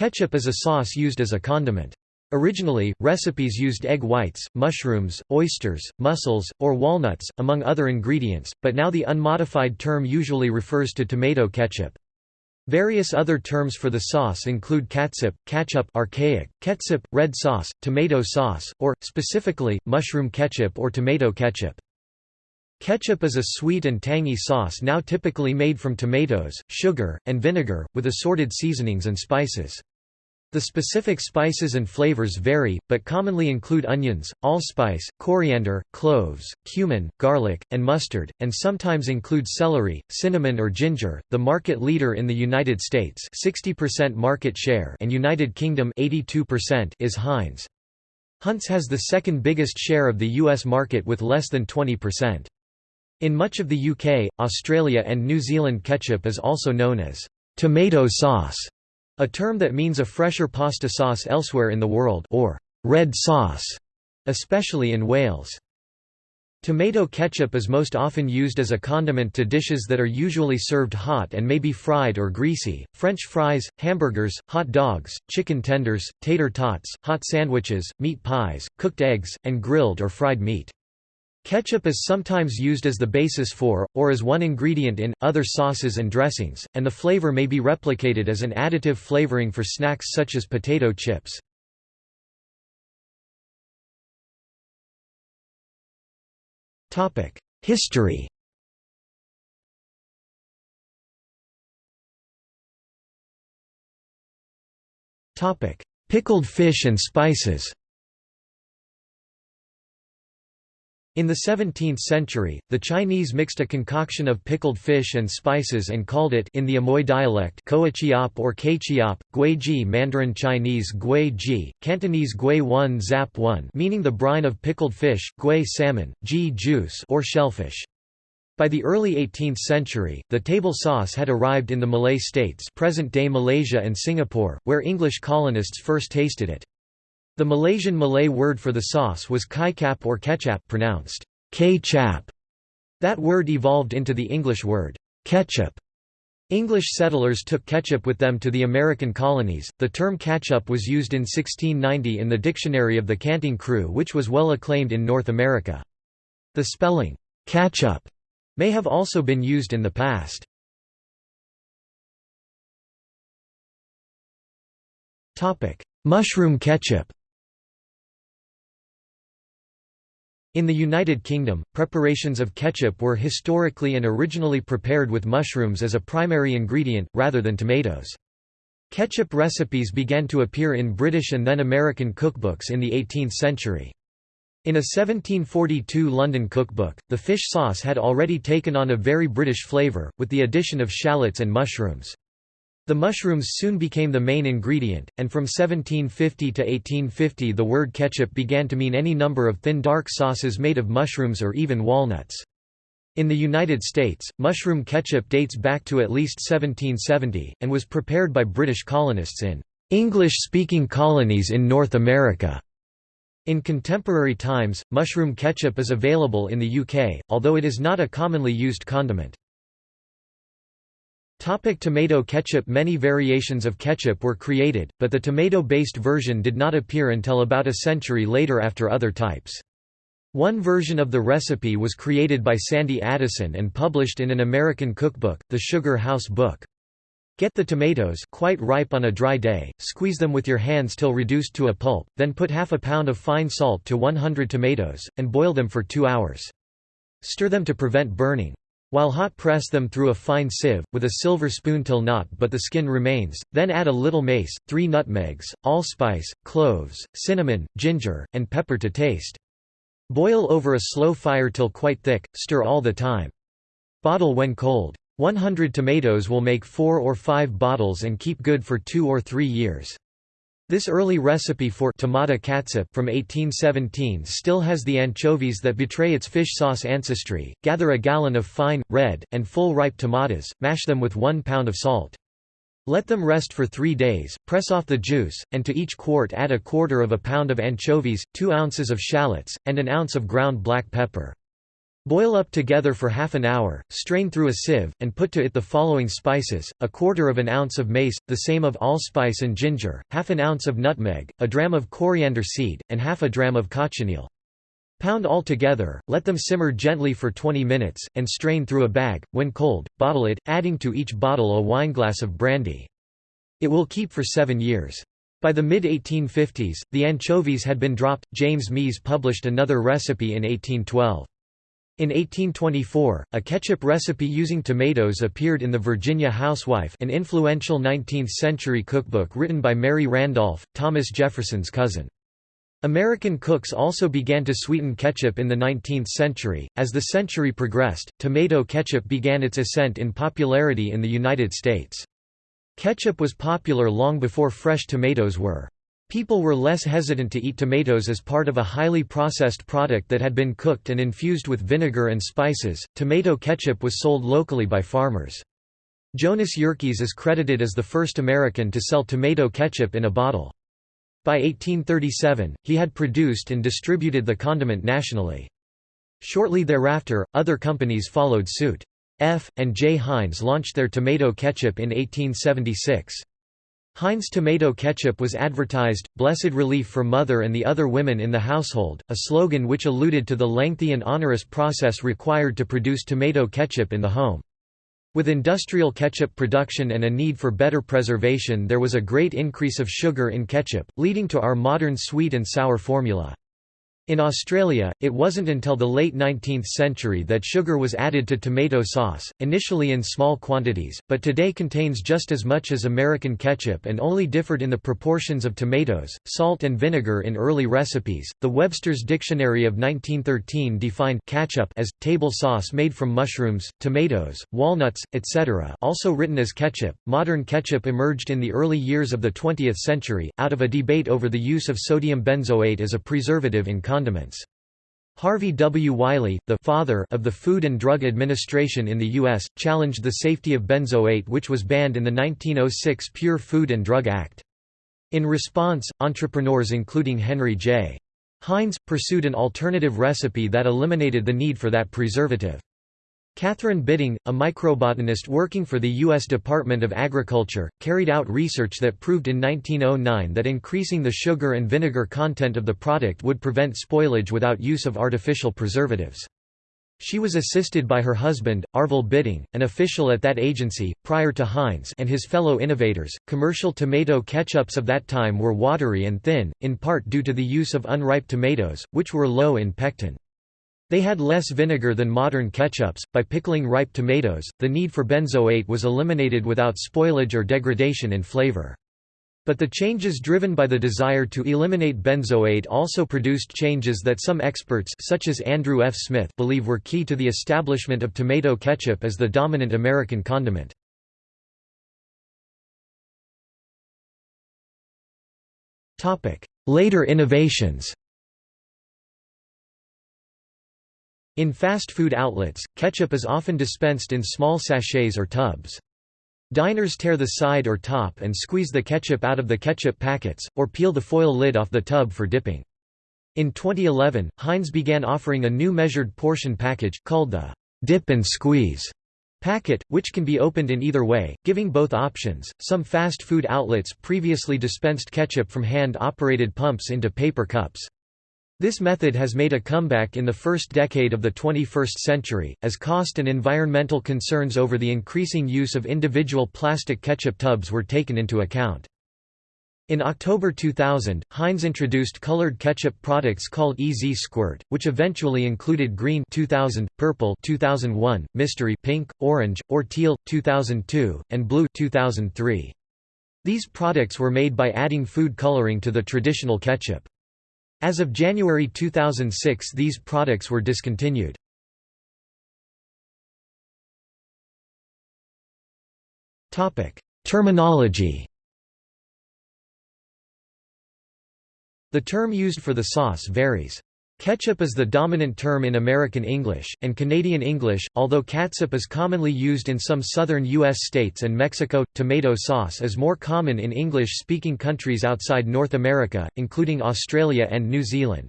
Ketchup is a sauce used as a condiment. Originally, recipes used egg whites, mushrooms, oysters, mussels, or walnuts, among other ingredients, but now the unmodified term usually refers to tomato ketchup. Various other terms for the sauce include catsup, ketchup archaic, ketchup, red sauce, tomato sauce, or, specifically, mushroom ketchup or tomato ketchup. Ketchup is a sweet and tangy sauce now typically made from tomatoes, sugar, and vinegar, with assorted seasonings and spices. The specific spices and flavors vary, but commonly include onions, allspice, coriander, cloves, cumin, garlic, and mustard, and sometimes include celery, cinnamon or ginger. The market leader in the United States, 60% market share, and United Kingdom 82% is Heinz. Hunt's has the second biggest share of the US market with less than 20%. In much of the UK, Australia and New Zealand ketchup is also known as tomato sauce a term that means a fresher pasta sauce elsewhere in the world or red sauce, especially in Wales. Tomato ketchup is most often used as a condiment to dishes that are usually served hot and may be fried or greasy, French fries, hamburgers, hot dogs, chicken tenders, tater tots, hot sandwiches, meat pies, cooked eggs, and grilled or fried meat. Ketchup is sometimes used as the basis for, or as one ingredient in, other sauces and dressings, and the flavor may be replicated as an additive flavoring for snacks such as potato chips. History Pickled fish and spices In the 17th century, the Chinese mixed a concoction of pickled fish and spices and called it in the Amoy dialect Koachiop or Kaichiop, Guiji Mandarin Chinese Gui Cantonese Gui One Zap One meaning the brine of pickled fish, Gui salmon, Ji juice or shellfish. By the early 18th century, the table sauce had arrived in the Malay states present-day Malaysia and Singapore, where English colonists first tasted it. The Malaysian Malay word for the sauce was kicap or ketchup pronounced k-chap. That word evolved into the English word ketchup. English settlers took ketchup with them to the American colonies. The term catchup was used in 1690 in the Dictionary of the Canting Crew, which was well acclaimed in North America. The spelling ketchup may have also been used in the past. Topic: Mushroom ketchup. In the United Kingdom, preparations of ketchup were historically and originally prepared with mushrooms as a primary ingredient, rather than tomatoes. Ketchup recipes began to appear in British and then American cookbooks in the 18th century. In a 1742 London cookbook, the fish sauce had already taken on a very British flavour, with the addition of shallots and mushrooms. The mushrooms soon became the main ingredient, and from 1750 to 1850 the word ketchup began to mean any number of thin dark sauces made of mushrooms or even walnuts. In the United States, mushroom ketchup dates back to at least 1770, and was prepared by British colonists in English-speaking colonies in North America. In contemporary times, mushroom ketchup is available in the UK, although it is not a commonly used condiment. Topic tomato ketchup Many variations of ketchup were created, but the tomato-based version did not appear until about a century later after other types. One version of the recipe was created by Sandy Addison and published in an American cookbook, the Sugar House Book. Get the tomatoes quite ripe on a dry day, squeeze them with your hands till reduced to a pulp, then put half a pound of fine salt to 100 tomatoes, and boil them for two hours. Stir them to prevent burning. While hot press them through a fine sieve, with a silver spoon till not but the skin remains, then add a little mace, three nutmegs, allspice, cloves, cinnamon, ginger, and pepper to taste. Boil over a slow fire till quite thick, stir all the time. Bottle when cold. 100 tomatoes will make 4 or 5 bottles and keep good for 2 or 3 years. This early recipe for tomato catsup from 1817 still has the anchovies that betray its fish sauce ancestry. Gather a gallon of fine, red, and full ripe tomatoes, mash them with one pound of salt. Let them rest for three days, press off the juice, and to each quart add a quarter of a pound of anchovies, two ounces of shallots, and an ounce of ground black pepper. Boil up together for half an hour, strain through a sieve, and put to it the following spices, a quarter of an ounce of mace, the same of allspice and ginger, half an ounce of nutmeg, a dram of coriander seed, and half a dram of cochineal. Pound all together, let them simmer gently for 20 minutes, and strain through a bag. When cold, bottle it, adding to each bottle a wineglass of brandy. It will keep for seven years. By the mid-1850s, the anchovies had been dropped. James Mease published another recipe in 1812. In 1824, a ketchup recipe using tomatoes appeared in the Virginia Housewife an influential 19th-century cookbook written by Mary Randolph, Thomas Jefferson's cousin. American cooks also began to sweeten ketchup in the 19th century. As the century progressed, tomato ketchup began its ascent in popularity in the United States. Ketchup was popular long before fresh tomatoes were. People were less hesitant to eat tomatoes as part of a highly processed product that had been cooked and infused with vinegar and spices. Tomato ketchup was sold locally by farmers. Jonas Yerkes is credited as the first American to sell tomato ketchup in a bottle. By 1837, he had produced and distributed the condiment nationally. Shortly thereafter, other companies followed suit. F. and J. Heinz launched their tomato ketchup in 1876. Heinz tomato ketchup was advertised, blessed relief for mother and the other women in the household, a slogan which alluded to the lengthy and onerous process required to produce tomato ketchup in the home. With industrial ketchup production and a need for better preservation there was a great increase of sugar in ketchup, leading to our modern sweet and sour formula. In Australia, it wasn't until the late 19th century that sugar was added to tomato sauce, initially in small quantities, but today contains just as much as American ketchup and only differed in the proportions of tomatoes, salt and vinegar in early recipes. The Webster's Dictionary of 1913 defined ketchup as table sauce made from mushrooms, tomatoes, walnuts, etc., also written as ketchup. Modern ketchup emerged in the early years of the 20th century out of a debate over the use of sodium benzoate as a preservative in condiments. Harvey W. Wiley, the father of the Food and Drug Administration in the U.S., challenged the safety of benzoate which was banned in the 1906 Pure Food and Drug Act. In response, entrepreneurs including Henry J. Heinz, pursued an alternative recipe that eliminated the need for that preservative. Katherine Bitting, a microbotanist working for the U.S. Department of Agriculture, carried out research that proved in 1909 that increasing the sugar and vinegar content of the product would prevent spoilage without use of artificial preservatives. She was assisted by her husband, Arvill Bitting, an official at that agency. Prior to Heinz and his fellow innovators, commercial tomato ketchups of that time were watery and thin, in part due to the use of unripe tomatoes, which were low in pectin. They had less vinegar than modern ketchups. By pickling ripe tomatoes, the need for benzoate was eliminated without spoilage or degradation in flavor. But the changes driven by the desire to eliminate benzoate also produced changes that some experts such as Andrew F. Smith believe were key to the establishment of tomato ketchup as the dominant American condiment. Later innovations In fast food outlets, ketchup is often dispensed in small sachets or tubs. Diners tear the side or top and squeeze the ketchup out of the ketchup packets, or peel the foil lid off the tub for dipping. In 2011, Heinz began offering a new measured portion package, called the Dip and Squeeze packet, which can be opened in either way, giving both options. Some fast food outlets previously dispensed ketchup from hand operated pumps into paper cups. This method has made a comeback in the first decade of the 21st century, as cost and environmental concerns over the increasing use of individual plastic ketchup tubs were taken into account. In October 2000, Heinz introduced colored ketchup products called EZ Squirt, which eventually included green 2000, purple 2001, mystery pink, orange, or teal 2002, and blue 2003. These products were made by adding food coloring to the traditional ketchup. As of January 2006 these products were discontinued. Terminology The term used for the sauce varies. Ketchup is the dominant term in American English, and Canadian English, although catsup is commonly used in some southern U.S. states and Mexico. Tomato sauce is more common in English speaking countries outside North America, including Australia and New Zealand.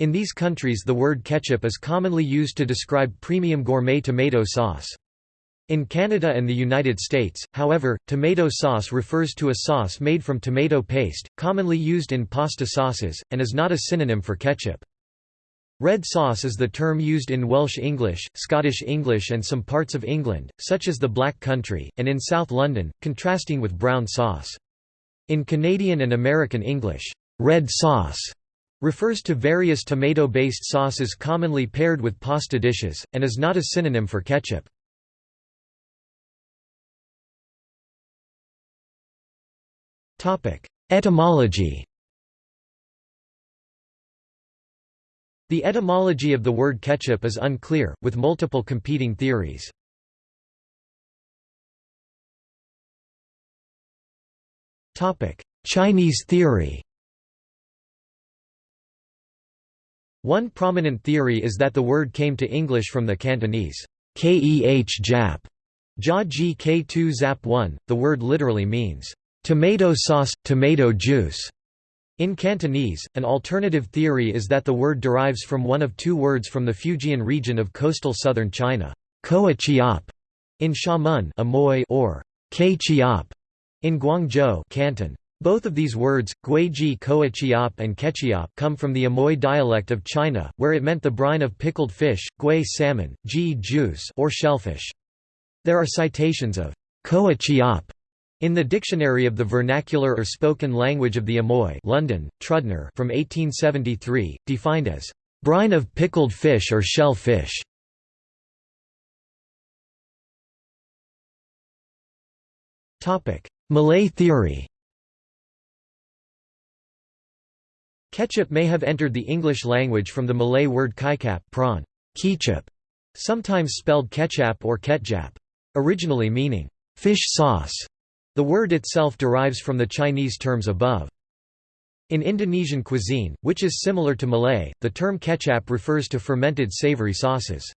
In these countries the word ketchup is commonly used to describe premium gourmet tomato sauce. In Canada and the United States, however, tomato sauce refers to a sauce made from tomato paste, commonly used in pasta sauces, and is not a synonym for ketchup. Red sauce is the term used in Welsh English, Scottish English and some parts of England, such as the Black Country, and in South London, contrasting with brown sauce. In Canadian and American English, red sauce refers to various tomato-based sauces commonly paired with pasta dishes, and is not a synonym for ketchup. Etymology The etymology of the word ketchup is unclear, with multiple competing theories. Chinese theory One prominent theory is that the word came to English from the Cantonese keh jap, jia ji k2 zap 1. The word literally means tomato sauce, tomato juice. In Cantonese, an alternative theory is that the word derives from one of two words from the Fujian region of coastal southern China, koa in Xiamen Amoy or ke in Guangzhou Canton. Both of these words, guiji koachiap and kechiap come from the Amoy dialect of China, where it meant the brine of pickled fish, gui salmon, ji juice or shellfish. There are citations of koachiap in the Dictionary of the Vernacular or Spoken Language of the Amoy London, Trübner from 1873, defined as brine of pickled fish or shell fish. Malay theory Ketchup may have entered the English language from the Malay word kaikap prawn, ketchup, sometimes spelled ketchup or ketjap, originally meaning fish sauce. The word itself derives from the Chinese terms above. In Indonesian cuisine, which is similar to Malay, the term ketchup refers to fermented savory sauces.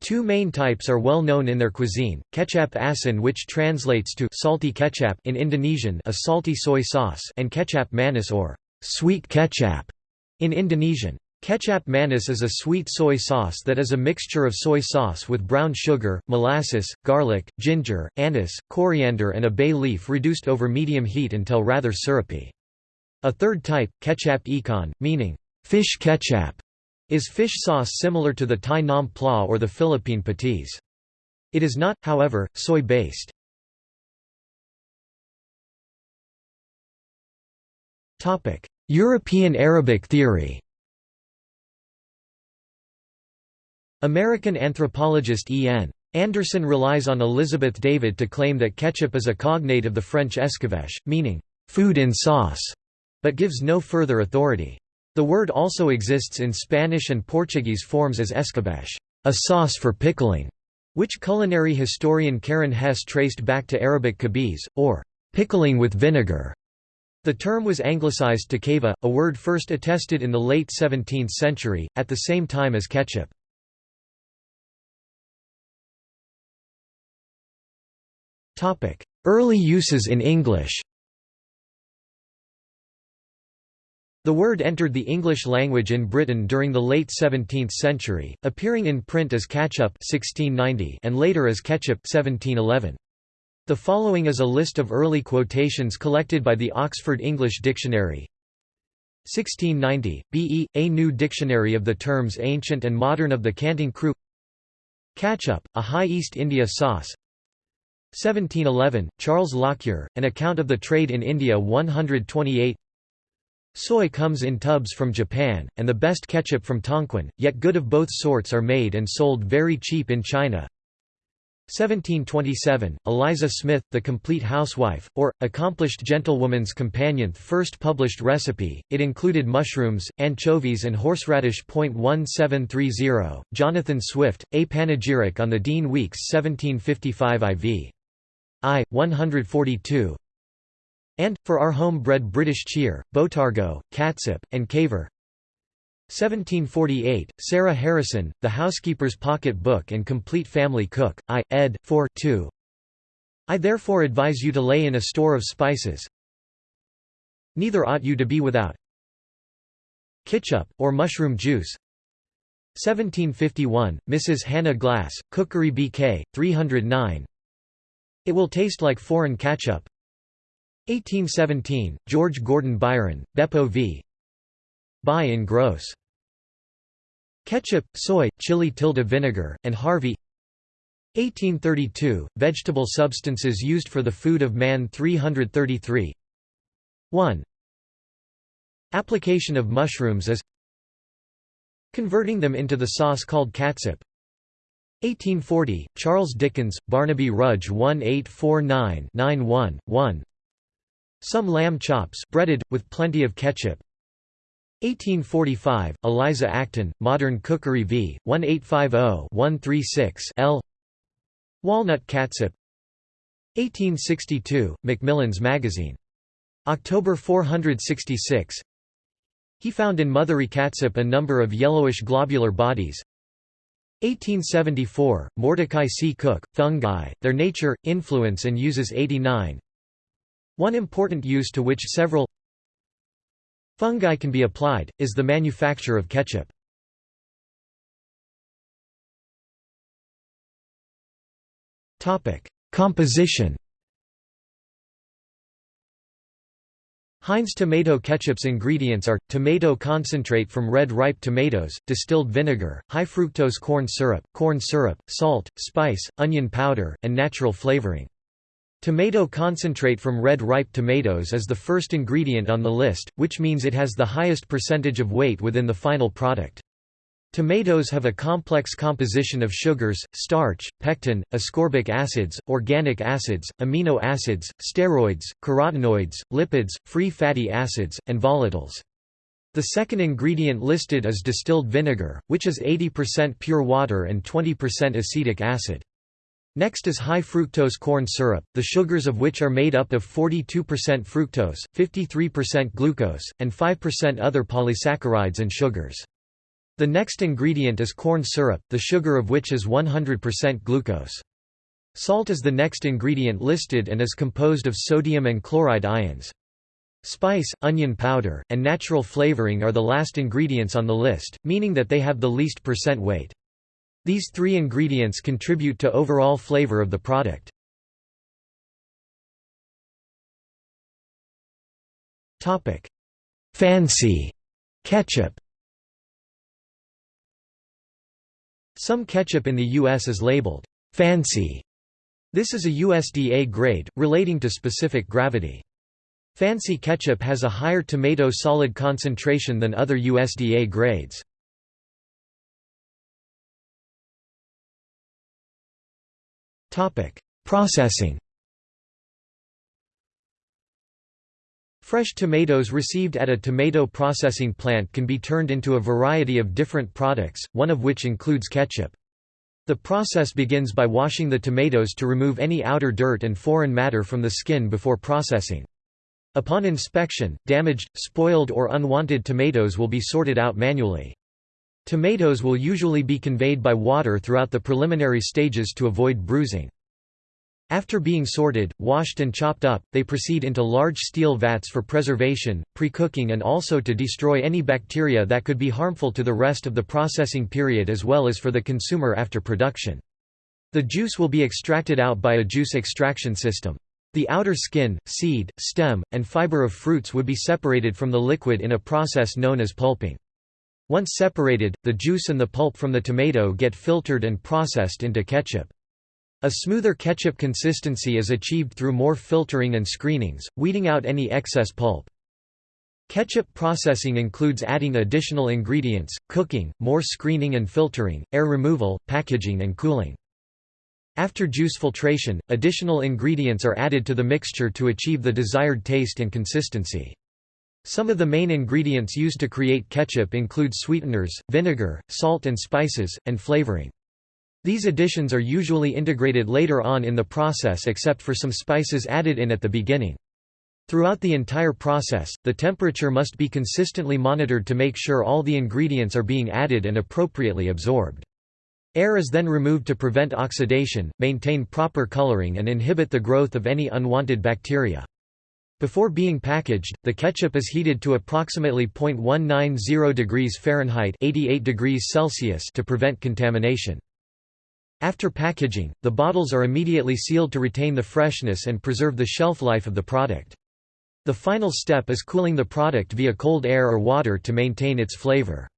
Two main types are well known in their cuisine, ketchup asin which translates to salty ketchup in Indonesian a salty soy sauce and ketchup manis or sweet ketchup in Indonesian. Kecap manis is a sweet soy sauce that is a mixture of soy sauce with brown sugar, molasses, garlic, ginger, anise, coriander and a bay leaf reduced over medium heat until rather syrupy. A third type, ketchup ikan, meaning fish ketchup, is fish sauce similar to the Thai nam pla or the Philippine patis. It is not, however, soy-based. European Arabic theory American anthropologist E. N. Anderson relies on Elizabeth David to claim that ketchup is a cognate of the French escabeche, meaning, food in sauce, but gives no further authority. The word also exists in Spanish and Portuguese forms as escabeche, a sauce for pickling, which culinary historian Karen Hess traced back to Arabic kabiz, or pickling with vinegar. The term was anglicized to kava, a word first attested in the late 17th century, at the same time as ketchup. Early uses in English The word entered the English language in Britain during the late 17th century, appearing in print as catchup 1690 and later as ketchup 1711. The following is a list of early quotations collected by the Oxford English Dictionary. 1690, B.E., A New Dictionary of the Terms Ancient and Modern of the Canting Crew Catchup, a High East India sauce 1711, Charles Lockyer, An Account of the Trade in India 128 Soy comes in tubs from Japan, and the best ketchup from Tonquin, yet good of both sorts are made and sold very cheap in China 1727, Eliza Smith, The Complete Housewife, or, Accomplished Gentlewoman's Companion first published recipe, it included mushrooms, anchovies and horseradish. 1730, Jonathan Swift, A Panegyric on the Dean Weeks 1755 IV. I, 142 and, for our home-bred British cheer, Botargo, Catsup, and Caver 1748, Sarah Harrison, The Housekeeper's Pocket Book and Complete Family Cook, I, ed. 4 2. I therefore advise you to lay in a store of spices. Neither ought you to be without. Ketchup, or mushroom juice 1751, Mrs. Hannah Glasse, Cookery BK, 309 It will taste like foreign ketchup 1817, George Gordon Byron, Beppo v. Buy in gross. Ketchup, soy, chili tilde vinegar, and Harvey 1832, Vegetable substances used for the food of man 333 1. Application of mushrooms is Converting them into the sauce called catsup 1840, Charles Dickens, Barnaby Rudge 1849-91-1 Some lamb chops breaded, with plenty of ketchup 1845, Eliza Acton, Modern Cookery v. 1850-136 L. Walnut catsup 1862, Macmillan's Magazine. October 466 He found in mothery catsup a number of yellowish globular bodies 1874, Mordecai C. Cooke, Fungi, Their Nature, Influence and Uses 89 One important use to which several fungi can be applied, is the manufacture of ketchup. Composition Heinz tomato ketchup's ingredients are, tomato concentrate from red ripe tomatoes, distilled vinegar, high fructose corn syrup, corn syrup, salt, spice, onion powder, and natural flavoring. Tomato concentrate from red ripe tomatoes is the first ingredient on the list, which means it has the highest percentage of weight within the final product. Tomatoes have a complex composition of sugars, starch, pectin, ascorbic acids, organic acids, amino acids, steroids, carotenoids, lipids, free fatty acids, and volatiles. The second ingredient listed is distilled vinegar, which is 80% pure water and 20% acetic acid. Next is high fructose corn syrup, the sugars of which are made up of 42% fructose, 53% glucose, and 5% other polysaccharides and sugars. The next ingredient is corn syrup, the sugar of which is 100% glucose. Salt is the next ingredient listed and is composed of sodium and chloride ions. Spice, onion powder, and natural flavoring are the last ingredients on the list, meaning that they have the least percent weight. These three ingredients contribute to overall flavor of the product. Fancy ketchup Some ketchup in the U.S. is labeled fancy. This is a USDA grade, relating to specific gravity. Fancy ketchup has a higher tomato solid concentration than other USDA grades. Processing Fresh tomatoes received at a tomato processing plant can be turned into a variety of different products, one of which includes ketchup. The process begins by washing the tomatoes to remove any outer dirt and foreign matter from the skin before processing. Upon inspection, damaged, spoiled or unwanted tomatoes will be sorted out manually. Tomatoes will usually be conveyed by water throughout the preliminary stages to avoid bruising. After being sorted, washed and chopped up, they proceed into large steel vats for preservation, pre-cooking and also to destroy any bacteria that could be harmful to the rest of the processing period as well as for the consumer after production. The juice will be extracted out by a juice extraction system. The outer skin, seed, stem, and fiber of fruits would be separated from the liquid in a process known as pulping. Once separated, the juice and the pulp from the tomato get filtered and processed into ketchup. A smoother ketchup consistency is achieved through more filtering and screenings, weeding out any excess pulp. Ketchup processing includes adding additional ingredients, cooking, more screening and filtering, air removal, packaging and cooling. After juice filtration, additional ingredients are added to the mixture to achieve the desired taste and consistency. Some of the main ingredients used to create ketchup include sweeteners, vinegar, salt and spices, and flavoring. These additions are usually integrated later on in the process except for some spices added in at the beginning. Throughout the entire process, the temperature must be consistently monitored to make sure all the ingredients are being added and appropriately absorbed. Air is then removed to prevent oxidation, maintain proper coloring and inhibit the growth of any unwanted bacteria. Before being packaged, the ketchup is heated to approximately 0.190 degrees Fahrenheit 88 degrees Celsius to prevent contamination. After packaging, the bottles are immediately sealed to retain the freshness and preserve the shelf life of the product. The final step is cooling the product via cold air or water to maintain its flavor.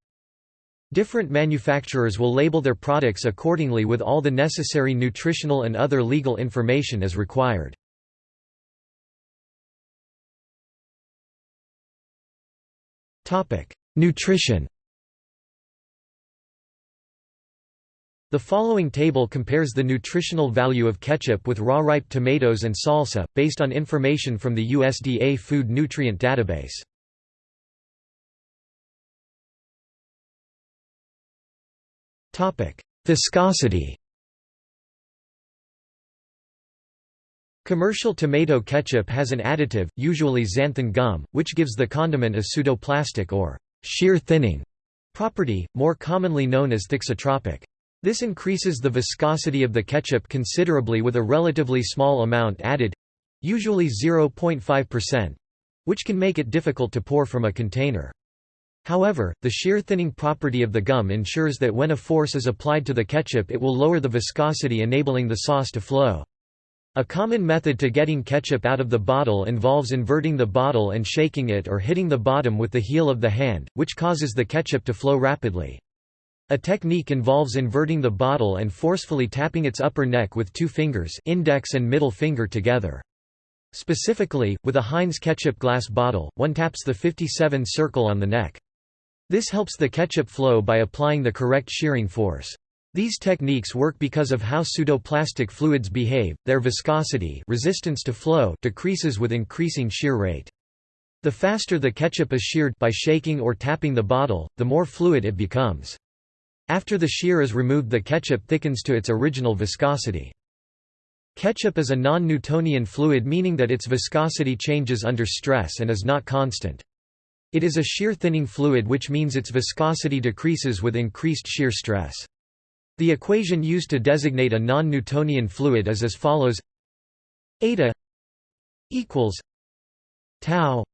Different manufacturers will label their products accordingly with all the necessary nutritional and other legal information as required. Nutrition The following table compares the nutritional value of ketchup with raw ripe tomatoes and salsa, based on information from the USDA Food Nutrient Database. Viscosity Commercial tomato ketchup has an additive, usually xanthan gum, which gives the condiment a pseudoplastic or shear thinning property, more commonly known as thixotropic. This increases the viscosity of the ketchup considerably with a relatively small amount added—usually 0.5%, which can make it difficult to pour from a container. However, the shear thinning property of the gum ensures that when a force is applied to the ketchup it will lower the viscosity enabling the sauce to flow. A common method to getting ketchup out of the bottle involves inverting the bottle and shaking it or hitting the bottom with the heel of the hand, which causes the ketchup to flow rapidly. A technique involves inverting the bottle and forcefully tapping its upper neck with two fingers index and middle finger together. Specifically, with a Heinz ketchup glass bottle, one taps the 57 circle on the neck. This helps the ketchup flow by applying the correct shearing force. These techniques work because of how pseudoplastic fluids behave, their viscosity resistance to flow decreases with increasing shear rate. The faster the ketchup is sheared by shaking or tapping the bottle, the more fluid it becomes. After the shear is removed the ketchup thickens to its original viscosity. Ketchup is a non-Newtonian fluid meaning that its viscosity changes under stress and is not constant. It is a shear thinning fluid which means its viscosity decreases with increased shear stress. The equation used to designate a non-Newtonian fluid is as follows eta equals tau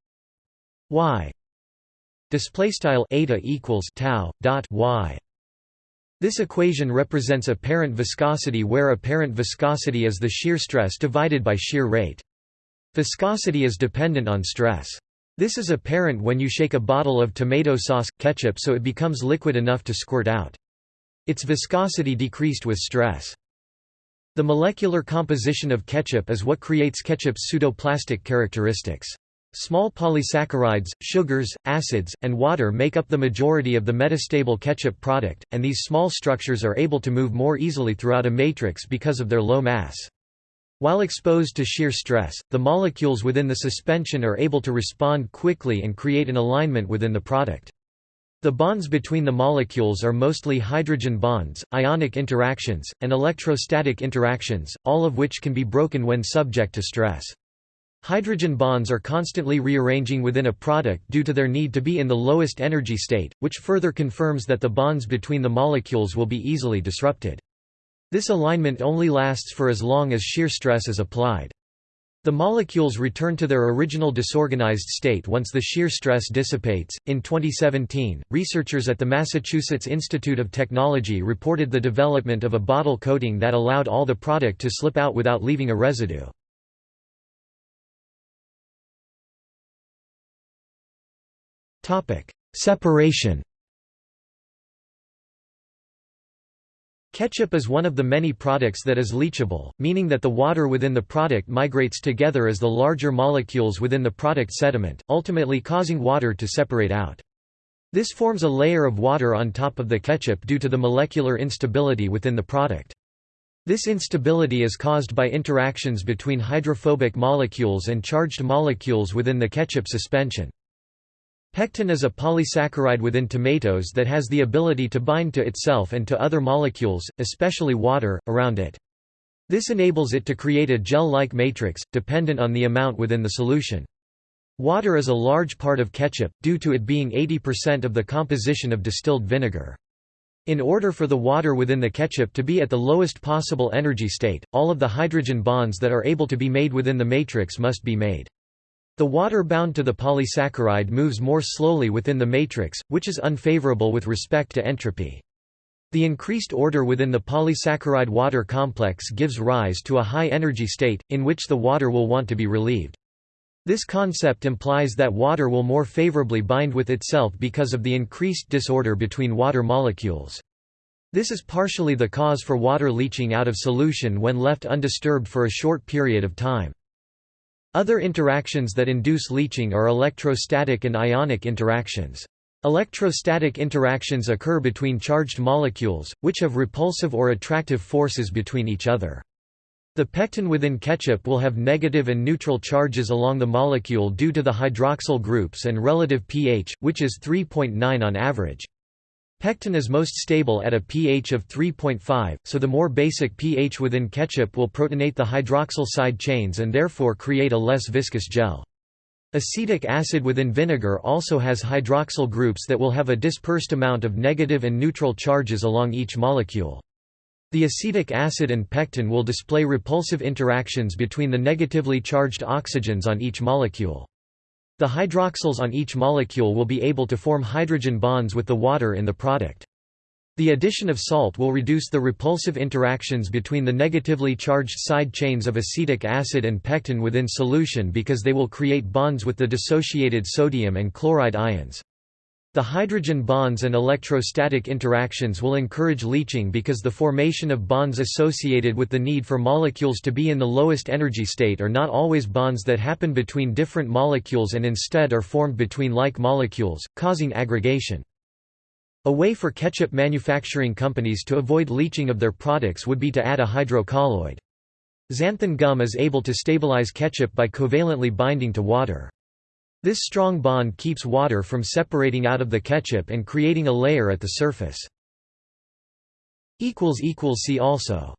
y display style eta equals tau dot y this equation represents apparent viscosity where apparent viscosity is the shear stress divided by shear rate. Viscosity is dependent on stress. This is apparent when you shake a bottle of tomato sauce, ketchup so it becomes liquid enough to squirt out. Its viscosity decreased with stress. The molecular composition of ketchup is what creates ketchup's pseudoplastic characteristics. Small polysaccharides, sugars, acids, and water make up the majority of the metastable ketchup product, and these small structures are able to move more easily throughout a matrix because of their low mass. While exposed to shear stress, the molecules within the suspension are able to respond quickly and create an alignment within the product. The bonds between the molecules are mostly hydrogen bonds, ionic interactions, and electrostatic interactions, all of which can be broken when subject to stress. Hydrogen bonds are constantly rearranging within a product due to their need to be in the lowest energy state, which further confirms that the bonds between the molecules will be easily disrupted. This alignment only lasts for as long as shear stress is applied. The molecules return to their original disorganized state once the shear stress dissipates. In 2017, researchers at the Massachusetts Institute of Technology reported the development of a bottle coating that allowed all the product to slip out without leaving a residue. Separation Ketchup is one of the many products that is leachable, meaning that the water within the product migrates together as the larger molecules within the product sediment, ultimately causing water to separate out. This forms a layer of water on top of the ketchup due to the molecular instability within the product. This instability is caused by interactions between hydrophobic molecules and charged molecules within the ketchup suspension. Pectin is a polysaccharide within tomatoes that has the ability to bind to itself and to other molecules, especially water, around it. This enables it to create a gel-like matrix, dependent on the amount within the solution. Water is a large part of ketchup, due to it being 80% of the composition of distilled vinegar. In order for the water within the ketchup to be at the lowest possible energy state, all of the hydrogen bonds that are able to be made within the matrix must be made. The water bound to the polysaccharide moves more slowly within the matrix, which is unfavorable with respect to entropy. The increased order within the polysaccharide water complex gives rise to a high-energy state, in which the water will want to be relieved. This concept implies that water will more favorably bind with itself because of the increased disorder between water molecules. This is partially the cause for water leaching out of solution when left undisturbed for a short period of time. Other interactions that induce leaching are electrostatic and ionic interactions. Electrostatic interactions occur between charged molecules, which have repulsive or attractive forces between each other. The pectin within ketchup will have negative and neutral charges along the molecule due to the hydroxyl groups and relative pH, which is 3.9 on average. Pectin is most stable at a pH of 3.5, so the more basic pH within ketchup will protonate the hydroxyl side chains and therefore create a less viscous gel. Acetic acid within vinegar also has hydroxyl groups that will have a dispersed amount of negative and neutral charges along each molecule. The acetic acid and pectin will display repulsive interactions between the negatively charged oxygens on each molecule. The hydroxyls on each molecule will be able to form hydrogen bonds with the water in the product. The addition of salt will reduce the repulsive interactions between the negatively charged side chains of acetic acid and pectin within solution because they will create bonds with the dissociated sodium and chloride ions. The hydrogen bonds and electrostatic interactions will encourage leaching because the formation of bonds associated with the need for molecules to be in the lowest energy state are not always bonds that happen between different molecules and instead are formed between like molecules, causing aggregation. A way for ketchup manufacturing companies to avoid leaching of their products would be to add a hydrocolloid. Xanthan gum is able to stabilize ketchup by covalently binding to water. This strong bond keeps water from separating out of the ketchup and creating a layer at the surface. See also